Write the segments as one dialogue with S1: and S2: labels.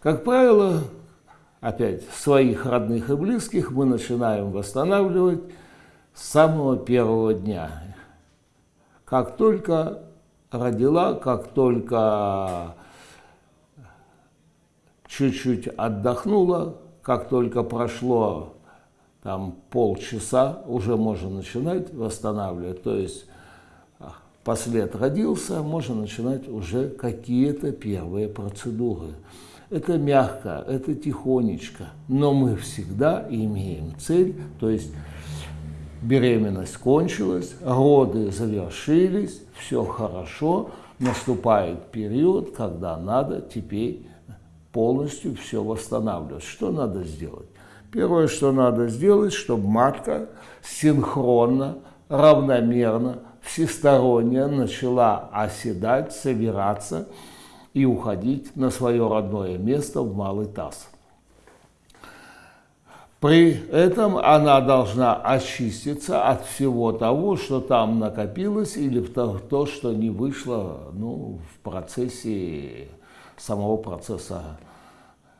S1: Как правило, опять своих родных и близких мы начинаем восстанавливать с самого первого дня. Как только родила, как только чуть-чуть отдохнула, как только прошло там полчаса, уже можно начинать восстанавливать. То есть а, послед родился, можно начинать уже какие-то первые процедуры. Это мягко, это тихонечко, но мы всегда имеем цель, то есть беременность кончилась, роды завершились, все хорошо, наступает период, когда надо теперь полностью все восстанавливать. Что надо сделать? Первое, что надо сделать, чтобы матка синхронно, равномерно, всесторонне начала оседать, собираться, и уходить на свое родное место в малый таз. При этом она должна очиститься от всего того, что там накопилось, или то, что не вышло ну, в процессе самого процесса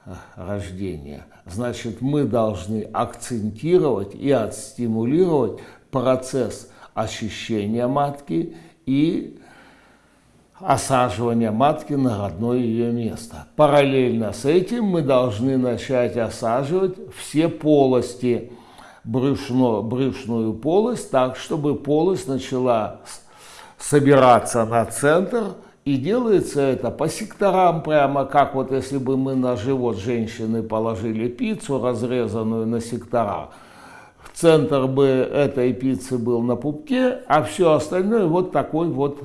S1: э, рождения. Значит, мы должны акцентировать и отстимулировать процесс очищения матки и осаживания матки на родное ее место. Параллельно с этим мы должны начать осаживать все полости, брюшно, брюшную полость, так, чтобы полость начала собираться на центр, и делается это по секторам, прямо как вот если бы мы на живот женщины положили пиццу, разрезанную на сектора. Центр бы этой пиццы был на пупке, а все остальное вот такой вот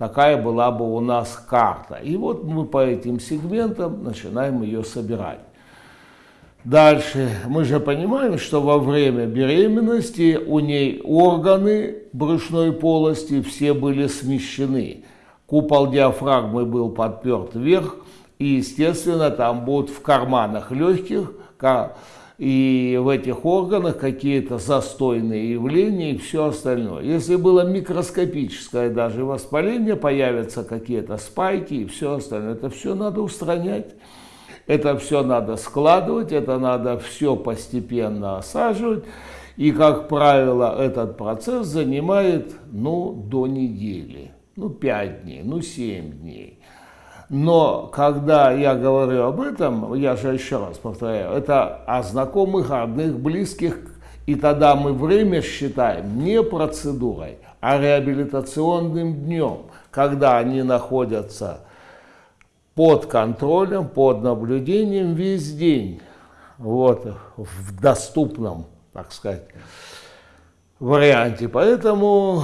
S1: такая была бы у нас карта. И вот мы по этим сегментам начинаем ее собирать. Дальше мы же понимаем, что во время беременности у ней органы брюшной полости все были смещены. Купол диафрагмы был подперт вверх, и, естественно, там будут в карманах легких и в этих органах какие-то застойные явления и все остальное. Если было микроскопическое даже воспаление, появятся какие-то спайки и все остальное. Это все надо устранять, это все надо складывать, это надо все постепенно осаживать. И, как правило, этот процесс занимает ну, до недели, ну, 5 дней, ну, 7 дней. Но когда я говорю об этом, я же еще раз повторяю, это о знакомых, родных, близких, и тогда мы время считаем не процедурой, а реабилитационным днем, когда они находятся под контролем, под наблюдением весь день, вот, в доступном, так сказать, варианте. Поэтому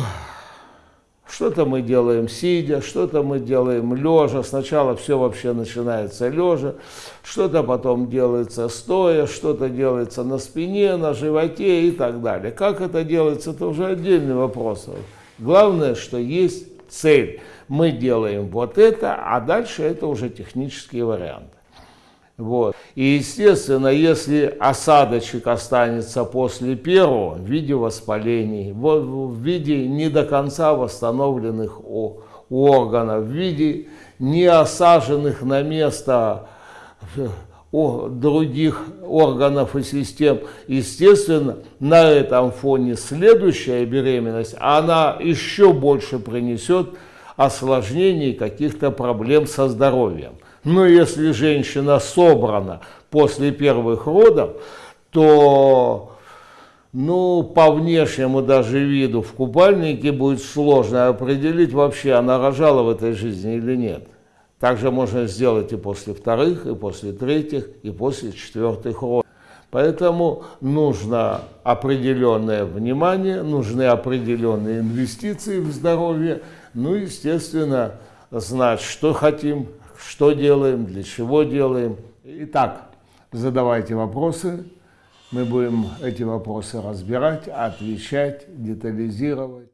S1: что-то мы делаем сидя, что-то мы делаем лежа. Сначала все вообще начинается лежа, что-то потом делается стоя, что-то делается на спине, на животе и так далее. Как это делается, это уже отдельный вопрос. Главное, что есть цель. Мы делаем вот это, а дальше это уже технические варианты. Вот. И, естественно, если осадочек останется после первого в виде воспалений, в, виде не до конца восстановленных органов, в виде не осаженных на место других органов и систем, естественно, на этом фоне следующая беременность, она еще больше принесет осложнений каких-то проблем со здоровьем. Но если женщина собрана после первых родов, то ну, по внешнему даже виду в купальнике будет сложно определить вообще, она рожала в этой жизни или нет. Также можно сделать и после вторых, и после третьих, и после четвертых родов. Поэтому нужно определенное внимание, нужны определенные инвестиции в здоровье, ну, естественно, знать, что хотим, что делаем, для чего делаем. Итак, задавайте вопросы. Мы будем эти вопросы разбирать, отвечать, детализировать.